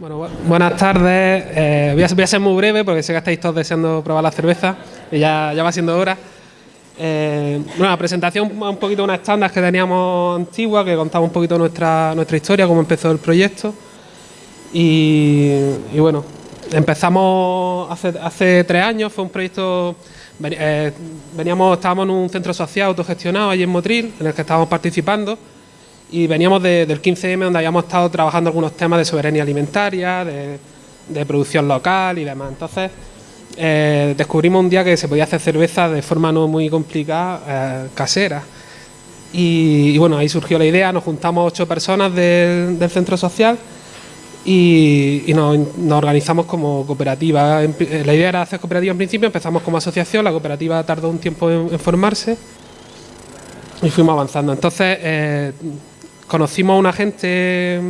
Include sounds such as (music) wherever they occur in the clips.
Bueno, buenas tardes. Eh, voy, a, ser muy breve porque sé que estáis todos deseando probar la cerveza y ya, ya va siendo hora. Eh, bueno, la presentación un poquito una estándar que teníamos antigua, que contaba un poquito nuestra, nuestra historia, cómo empezó el proyecto. Y, bueno, empezamos hace, hace tres años, fue un proyecto eh, veníamos, estábamos en un centro social autogestionado allí en Motril, en el que estábamos participando, y veníamos del 15M donde habíamos estado trabajando algunos temas de soberanía alimentaria, de, producción local y demás. Entonces, eh, descubrimos un día que se podía hacer cerveza de forma no muy complicada, eh, casera. Y, bueno, ahí surgió la idea, nos juntamos ocho personas del, centro social y, nos, organizamos como cooperativa. La idea era hacer cooperativa en principio, empezamos como asociación, la cooperativa tardó un tiempo en, formarse y fuimos avanzando. Entonces, eh, conocimos a una gente,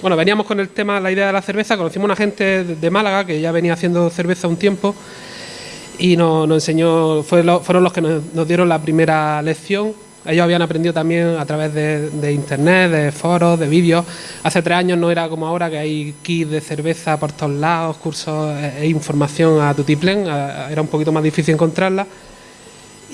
bueno, veníamos con el tema, la idea de la cerveza, conocimos a una gente de Málaga que ya venía haciendo cerveza un tiempo y nos, enseñó, fueron los que nos, dieron la primera lección. Ellos habían aprendido también a través de, internet, de foros, de vídeos. Hace tres años no era como ahora que hay kits de cerveza por todos lados, cursos e, e información a tutiplén, era un poquito más difícil encontrarla.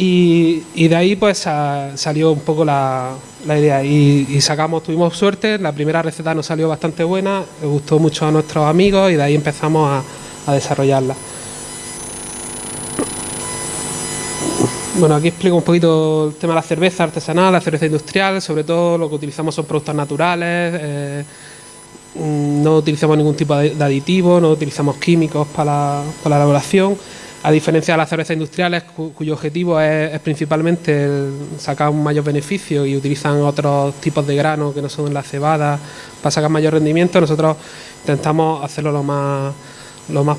Y, de ahí pues salió un poco la, idea y, sacamos, tuvimos suerte, la primera receta nos salió bastante buena, le gustó mucho a nuestros amigos y de ahí empezamos a, desarrollarla. Bueno, aquí explico un poquito el tema de la cerveza artesanal, la cerveza industrial, sobre todo lo que utilizamos son productos naturales, eh, no utilizamos ningún tipo de aditivo, no utilizamos químicos para la elaboración a diferencia de las cervezas industriales cuyo objetivo es, principalmente sacar un mayor beneficio y utilizan otros tipos de grano que no son la cebada para sacar mayor rendimiento, nosotros intentamos hacerlo lo más lo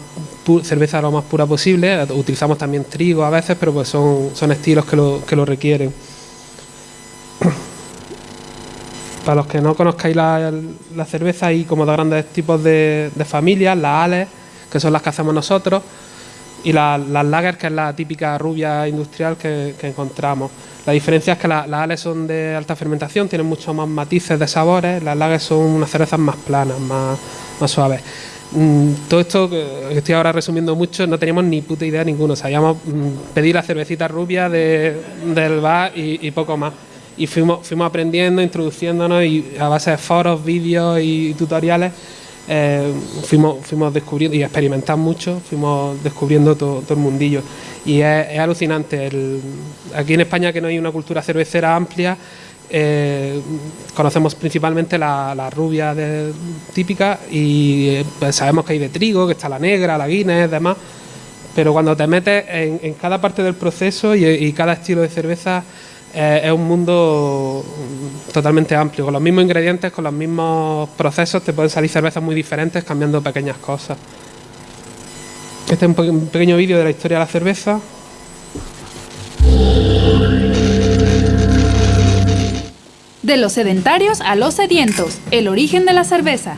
cerveza lo más pura posible, utilizamos también trigo a veces, pero pues son, estilos que lo, que lo requieren. (clears throat) Para los que no conozcáis la, cerveza hay como dos grandes tipos de, de familias, las ales, que son las que hacemos nosotros, y las lager, que es la típica rubia industrial que, encontramos. La diferencia es que las ales son de alta fermentación, tienen muchos más matices de sabores, las lagers son unas cervezas más planas, más, más suaves. Mm, todo esto que estoy ahora resumiendo mucho, no teníamos ni puta idea ninguno, sabíamos mm, pedir la cervecita rubia del bar y, poco más. Y fuimos, fuimos aprendiendo, introduciéndonos y a base de foros, vídeos y tutoriales eh, fuimos, fuimos descubriendo y experimentando mucho, fuimos descubriendo todo, el mundillo. Y es, alucinante. aquí en España, que no hay una cultura cervecera amplia, eh, conocemos principalmente la, rubia típica y eh, pues sabemos que hay de trigo, que está la negra, la Guinness, demás. Pero cuando te metes en, cada parte del proceso y cada estilo de cerveza eh, es un mundo totalmente amplio. Con los mismos ingredientes, con los mismos procesos, te pueden salir cervezas muy diferentes cambiando pequeñas cosas. Este es un, pequeño vídeo de la historia de la cerveza. De los sedentarios a los sedientos, el origen de la cerveza.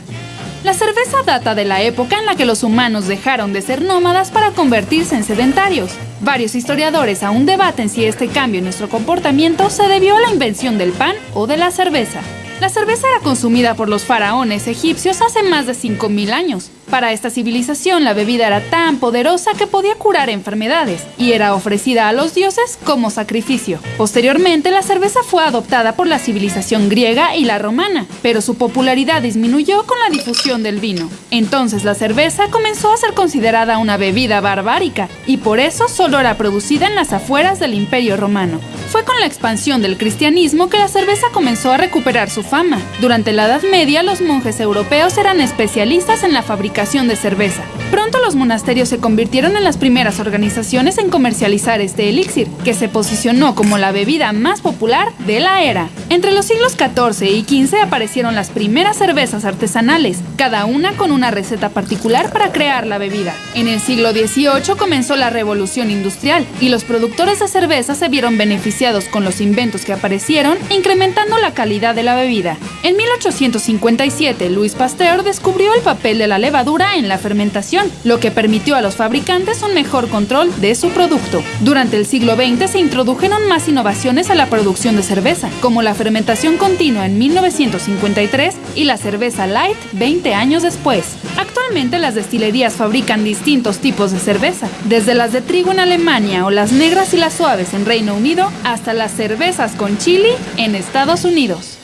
La cerveza data de la época en la que los humanos dejaron de ser nómadas para convertirse en sedentarios. Varios historiadores aún debaten si este cambio en nuestro comportamiento se debió a la invención del pan o de la cerveza. La cerveza era consumida por los faraones egipcios hace más de 5.000 años. Para esta civilización la bebida era tan poderosa que podía curar enfermedades y era ofrecida a los dioses como sacrificio. Posteriormente la cerveza fue adoptada por la civilización griega y la romana, pero su popularidad disminuyó con la difusión del vino. Entonces la cerveza comenzó a ser considerada una bebida barbárica y por eso solo era producida en las afueras del Imperio Romano. Fue con la expansión del cristianismo que la cerveza comenzó a recuperar su fama. Durante la Edad Media los monjes europeos eran especialistas en la fabricación de cerveza. Pronto los monasterios se convirtieron en las primeras organizaciones en comercializar este elixir, que se posicionó como la bebida más popular de la era. Entre los siglos XIV y XV aparecieron las primeras cervezas artesanales, cada una con una receta particular para crear la bebida. En el siglo XVIII comenzó la revolución industrial y los productores de cerveza se vieron beneficiados con los inventos que aparecieron, incrementando la calidad de la bebida. En 1857, Louis Pasteur descubrió el papel de la levadura en la fermentación, lo que permitió a los fabricantes un mejor control de su producto. Durante el siglo XX se introdujeron más innovaciones a la producción de cerveza, como la fermentación continua en 1953 y la cerveza light 20 años después. Actualmente las destilerías fabrican distintos tipos de cerveza, desde las de trigo en Alemania o las negras y las suaves en Reino Unido hasta las cervezas con chili en Estados Unidos.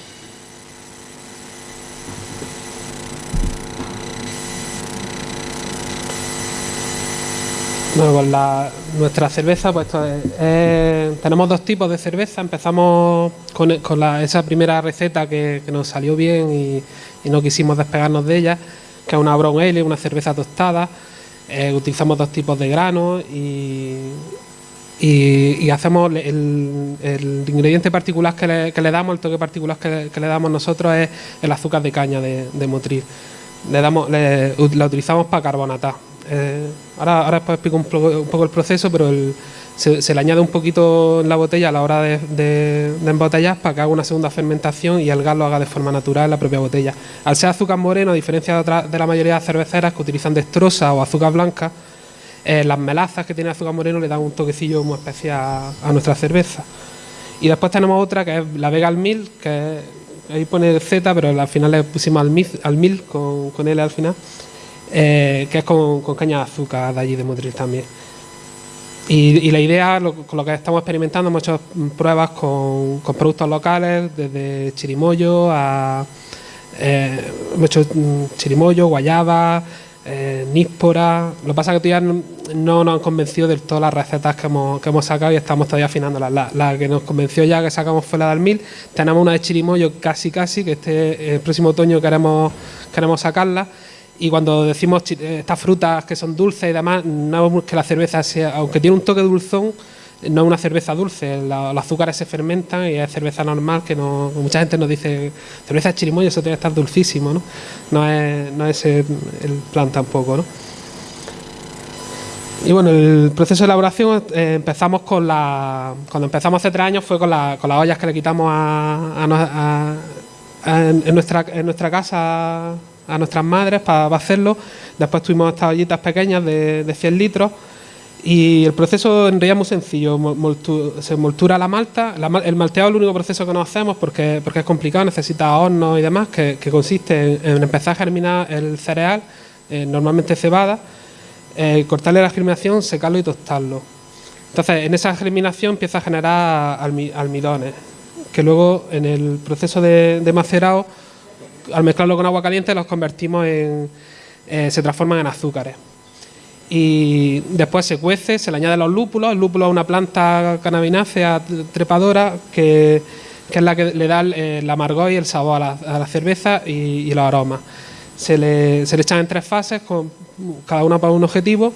Bueno, nuestra cerveza, pues tenemos dos tipos de cerveza. Empezamos con, esa primera receta que, nos salió bien y, no quisimos despegarnos de ella, que es una brown ale, una cerveza tostada. Eh, utilizamos dos tipos de granos y, hacemos el, ingrediente particular que le, damos, el toque particular que, le damos nosotros es el azúcar de caña de, motriz. Le damos, la utilizamos para carbonatar eh, ahora, ahora explico un poco, el proceso, pero se, le añade un poquito en la botella a la hora de, embotellar para que haga una segunda fermentación y el gas lo haga de forma natural en la propia botella. Al ser azúcar moreno, a diferencia de, la mayoría de cerveceras que utilizan destrosa o azúcar blanca, eh, las melazas que tiene azúcar moreno le dan un toquecillo muy especial a, nuestra cerveza. Y después tenemos otra que es la Vega Mil, que ahí pone Z, pero al final le pusimos al mil con, con L al final eh, que es con, caña de azúcar de allí de Motril también. Y, la idea, con lo que estamos experimentando, hemos hecho pruebas con, productos locales, desde chirimoyo a. Eh, hemos hecho mm, chirimoyo, guayaba, eh, níspora. Lo que pasa es que todavía no, nos han convencido de todas las recetas que hemos, que hemos sacado y estamos todavía afinándolas. La, que nos convenció ya que sacamos fue la del mil. Tenemos una de chirimoyo casi casi, que este el próximo otoño queremos, queremos sacarla y cuando decimos estas frutas que son dulces y demás, no es que la cerveza sea, aunque tiene un toque dulzón, no es una cerveza dulce, los azúcares se fermentan y es cerveza normal que no, mucha gente nos dice cerveza chirimoya, eso tiene que estar dulcísimo, ¿no? No es, no es el, plan tampoco, ¿no? Y bueno, el proceso de elaboración eh, empezamos con la. Cuando empezamos hace tres años fue con, la, con las ollas que le quitamos a, en, nuestra, en nuestra casa a nuestras madres para, hacerlo. Después tuvimos estas ollitas pequeñas de, de 100 litros y el proceso en realidad es muy sencillo. se moltura la malta. el malteado es el único proceso que no hacemos porque, porque es complicado, necesita hornos y demás, que, consiste en, empezar a germinar el cereal, eh, normalmente cebada, eh, cortarle la germinación, secarlo y tostarlo. Entonces, en esa germinación empieza a generar almidones, que luego en el proceso de macerado al mezclarlo con agua caliente los convertimos en, eh, se transforman en azúcares. Y después se cuece, se le añaden los lúpulos. El lúpulo es una planta cannabinácea trepadora que, es la que le da el, amargor y el sabor a la, cerveza y, los aromas. Se le, se le echan en tres fases, con cada una para un objetivo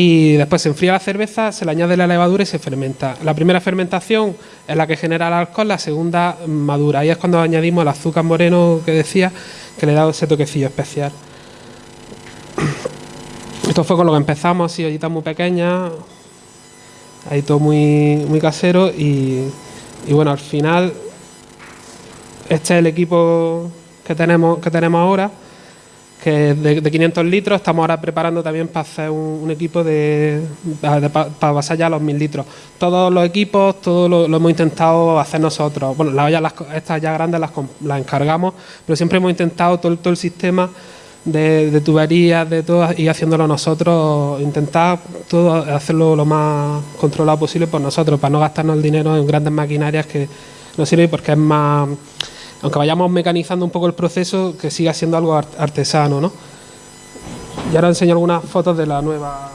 y después se enfría la cerveza, se le añade la levadura y se fermenta. La primera fermentación es la que genera el alcohol, la segunda madura. Ahí es cuando añadimos el azúcar moreno que decía, que le da ese toquecillo especial. (clears throat) Esto fue con lo que empezamos, así, ollitas muy pequeñas, ahí todo muy, muy casero y, y bueno, al final este es el equipo que tenemos, que tenemos ahora que de, de 500 litros. Estamos ahora preparando también para hacer un, equipo de, para pasar ya a los 1000 litros. Todos los equipos, todo lo, hemos intentado hacer nosotros. Bueno, las ollas, estas ya grandes las, las, encargamos, pero siempre hemos intentado todo, todo el sistema de, tuberías, de todo, y haciéndolo nosotros, intentar todo hacerlo lo más controlado posible por nosotros, para no gastarnos el dinero en grandes maquinarias que no sirven porque es más aunque vayamos mecanizando un poco el proceso, que siga siendo algo artesano, ¿no? Y ahora enseño algunas fotos de la nueva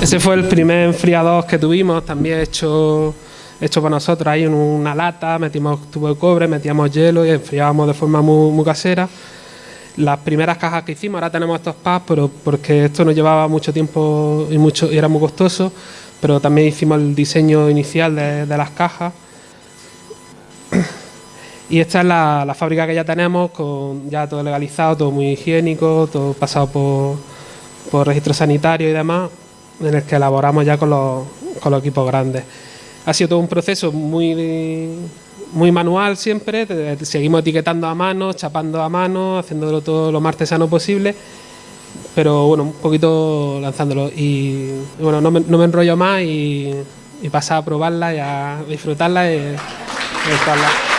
Ese fue el primer enfriador que tuvimos, también hecho, hecho para nosotros ahí en una lata, metimos tubo de cobre, metíamos hielo y enfriábamos de forma muy, casera. Las primeras cajas que hicimos, ahora tenemos estos packs, pero porque esto nos llevaba mucho tiempo y era muy costoso, pero también hicimos el diseño inicial de, las cajas. Y esta es la, la, fábrica que ya tenemos, con ya todo legalizado, todo muy higiénico, todo pasado por, por registro sanitario y demás, en el que elaboramos ya con los, con los equipos grandes. Ha sido todo un proceso muy, muy manual siempre, seguimos etiquetando a mano, chapando a mano, haciéndolo todo lo más artesano posible, pero bueno, un poquito lanzándolo. Y, bueno, no me, no me, enrollo más y, y a probarla y a disfrutarla y, y